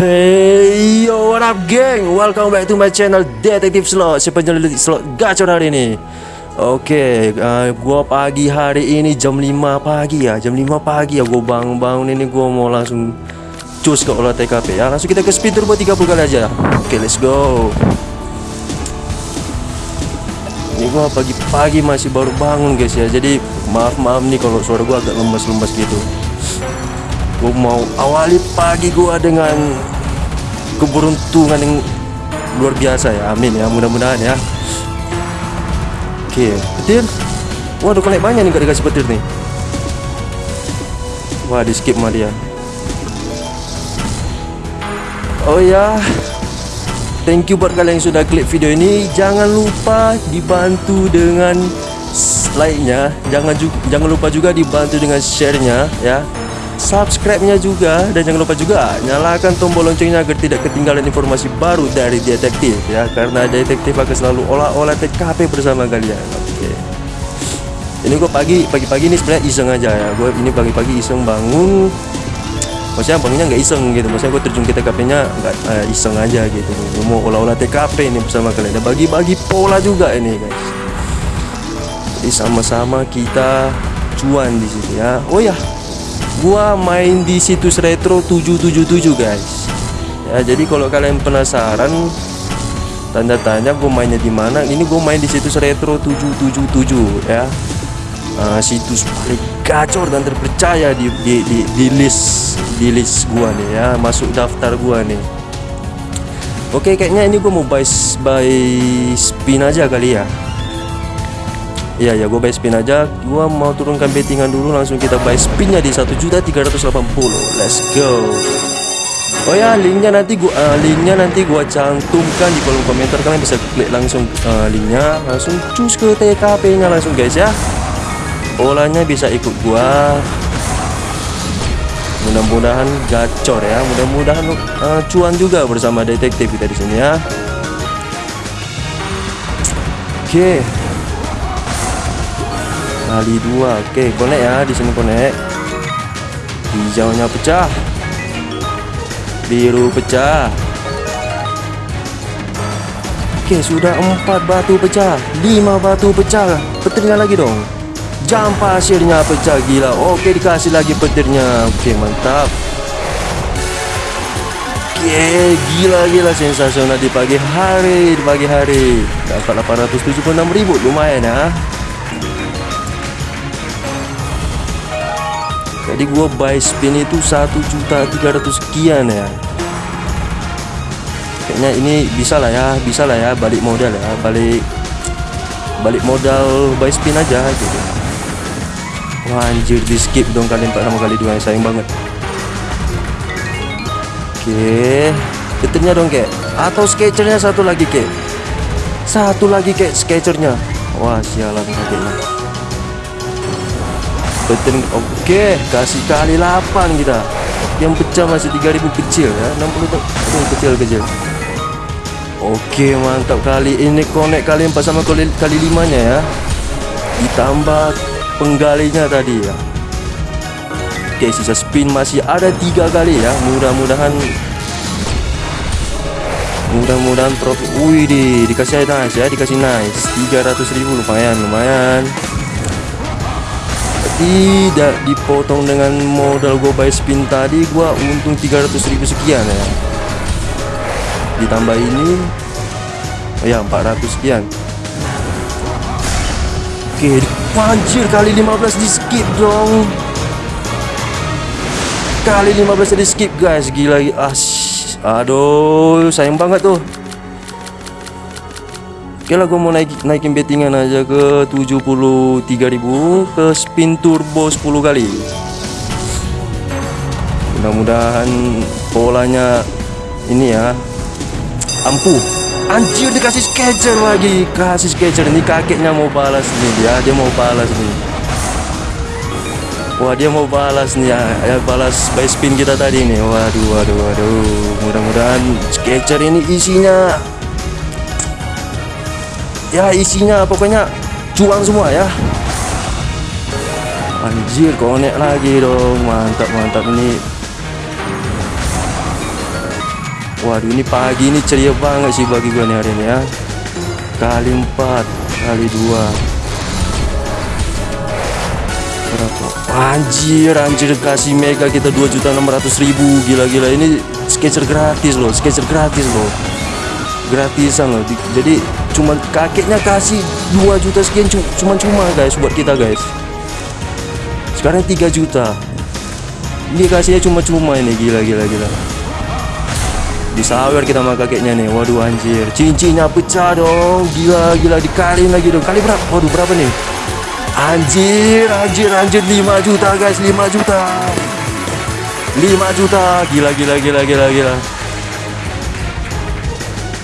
Hey yo what up geng? Welcome back to my channel Detektif Slot Si penyelidik slot gacor hari ini. Oke uh, Gua pagi hari ini jam 5 pagi ya Jam 5 pagi ya Gua bangun-bangun ini Gua mau langsung Cus ke olah TKP ya. Langsung kita ke speed turbo 30 kali aja. Oke let's go. Ini gua pagi-pagi masih baru bangun guys ya. Jadi maaf-maaf nih kalau suara gua agak lemes-lemes gitu. Gue mau awali pagi gue dengan keberuntungan yang luar biasa ya. Amin ya. Mudah-mudahan ya. Oke petir waduh kena banyak nih gak dikasih petir nih. Wah di skip mah dia. Oh ya. Thank you buat kalian yang sudah klik video ini. Jangan lupa dibantu dengan like-nya. Jangan jangan lupa juga dibantu dengan share-nya ya subscribe-nya juga. Dan jangan lupa juga nyalakan tombol loncengnya agar tidak ketinggalan informasi baru dari detektif ya. Karena detektif akan selalu olah-olah TKP bersama kalian. Oke. Okay. ini gue pagi pagi-pagi ini sebenarnya iseng aja ya. Gue ini pagi-pagi iseng bangun. Maksudnya bangunnya nggak iseng gitu. Maksudnya gue terjun ke TKP-nya nggak uh, iseng aja gitu. Gue mau olah-olah TKP ini bersama kalian. Dan bagi-bagi pola juga ini guys. Jadi sama-sama kita cuan di sini ya. Oh ya gua main di situs retro 777 guys. Ya jadi kalau kalian penasaran tanda tanya gue mainnya di mana ini gue main di situs retro 777 ya. Uh, situs paling gacor dan terpercaya di, di, di, di list di list gua nih ya. Masuk daftar gua nih. Oke kayaknya ini gue mau buy buy spin aja kali ya Iya ya gue buy spin aja. Gue mau turunkan bettingan dulu Langsung kita buy spinnya di 1.380 Let's go. Oh ya linknya nanti gua uh, linknya nanti gua cantumkan di kolom komentar. Kalian bisa klik langsung uh, linknya. Langsung cus ke TKP nya langsung guys ya. Polanya bisa ikut gua. Mudah-mudahan gacor ya. Mudah-mudahan uh, cuan juga bersama detektif kita di sini ya. Oke. okay kali dua. Oke konek ya. Di sini konek hijaunya pecah. Biru pecah. Oke sudah empat batu pecah. Lima batu pecah. Petirnya lagi dong. Jam pasirnya pecah gila. Oke dikasih lagi petirnya. Oke mantap. Oke gila gila. Sensasional di pagi hari di pagi hari. Dapat 876.000 lumayan ya jadi gua buy spin itu satu juta tiga ratus sekian ya. Kayaknya ini bisa lah ya bisa lah ya balik modal ya balik balik modal buy spin aja gitu. Wah anjir di skip dong kalian tak sama kali dua sayang banget. Oke detiknya dong kek. Atau sketchernya satu lagi kek. Satu lagi kek sketchernya. Wah sialan kakeknya Oke kasih kali 8 kita. Yang pecah masih 3000 kecil ya. 60 tuh kecil kecil oke mantap kali ini konek kali 4 sama kali, kali 5 nya ya. Ditambah penggalinya tadi ya. Oke sisa spin masih ada tiga kali ya. Mudah-mudahan mudah-mudahan profit wih di dikasih nice ya. Dikasih nice. 300.000 lumayan lumayan tidak dipotong dengan modal gue buy spin tadi gue untung 300 ribu sekian ya. Ditambah ini oh ya 400 sekian. Oke panjir kali 15 di skip dong. Kali 15 di skip guys. Gila ah, aduh sayang banget tuh Oke lah gue mau naik, naikin bettingan aja ke 73.000 ke spin turbo 10 kali. Mudah-mudahan polanya ini ya ampuh. Anjir dikasih sketcher lagi. Kasih sketcher ini kakeknya mau balas nih. Dia dia mau balas nih. Wah dia mau balas nih ya, ya balas by spin kita tadi nih. Waduh waduh waduh. Mudah-mudahan sketcher ini isinya ya isinya pokoknya cuan semua ya. Anjir konek lagi dong. Mantap mantap ini. Waduh ini pagi ini ceria banget sih bagi gue nih hari ini ya. Kali 4 Kali 2 Berapa? Anjir anjir kasih mega kita 2 juta 600 ribu. Gila-gila ini sketcher gratis loh Sketcher gratis loh Gratisan loh Di- Jadi cuman kakeknya kasih 2 juta sekian cu- Cuman cuma guys buat kita guys. Sekarang 3 juta. Ini kasihnya cuma-cuma ini Gila-gila gila Disawer kita sama kakeknya nih Waduh anjir. Cincinnya pecah dong Gila gila dikaliin lagi dong. Kali berapa? Waduh berapa nih? Anjir anjir anjir 5 juta guys 5 juta. 5 juta Gila gila gila gila gila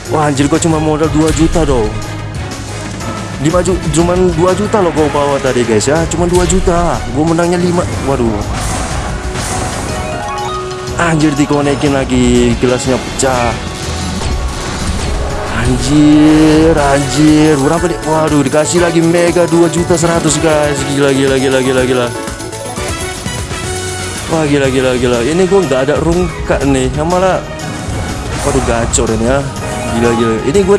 Wah anjir gua cuma modal 2 juta dong. 5 juta Cuman 2 juta loh gua bawa tadi guys ya. Cuman 2 juta. Gua menangnya 5 Waduh. Anjir dikonekin lagi gelasnya pecah. Anjir Anjir. Berapa deh Waduh dikasih lagi mega 2 juta 100 guys. Gila gila gila gila gila. Wah gila gila gila. Ini gue nggak ada rungkat nih. Yang malah Waduh gacor ini ya Gila gila Ini gue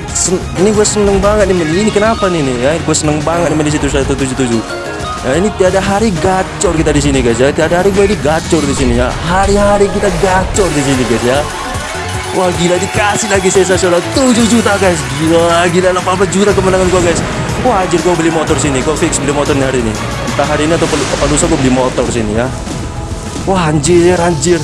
ini gue seneng banget nih Ini kenapa nih nih ya Gue seneng banget nih di situ 177 Nah ini tiada hari gacor kita di sini guys ya. Tiada hari gue ini gacor di sini ya. Hari-hari kita gacor di sini guys ya. Wah gila dikasih lagi sensasional 7 juta guys. Gila gila 18 juta kemenangan gue guys. Wah anjir gue beli motor sini. Gue fix beli motor nih hari ini. Entah hari ini atau apa lusa gue beli motor sini ya. Wah anjir anjir.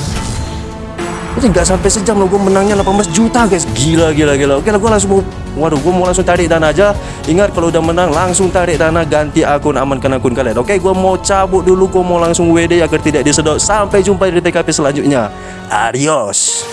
Ini nggak sampai sejam loh gue menangnya 18 juta guys. Gila gila gila. Oke lah gue langsung mau Waduh, gue mau langsung tarik dana aja. Ingat kalau udah menang langsung tarik dana ganti akun amankan akun kalian. Oke, gue mau cabut dulu. Gue mau langsung WD agar tidak disedot. Sampai jumpa di TKP selanjutnya. Adios.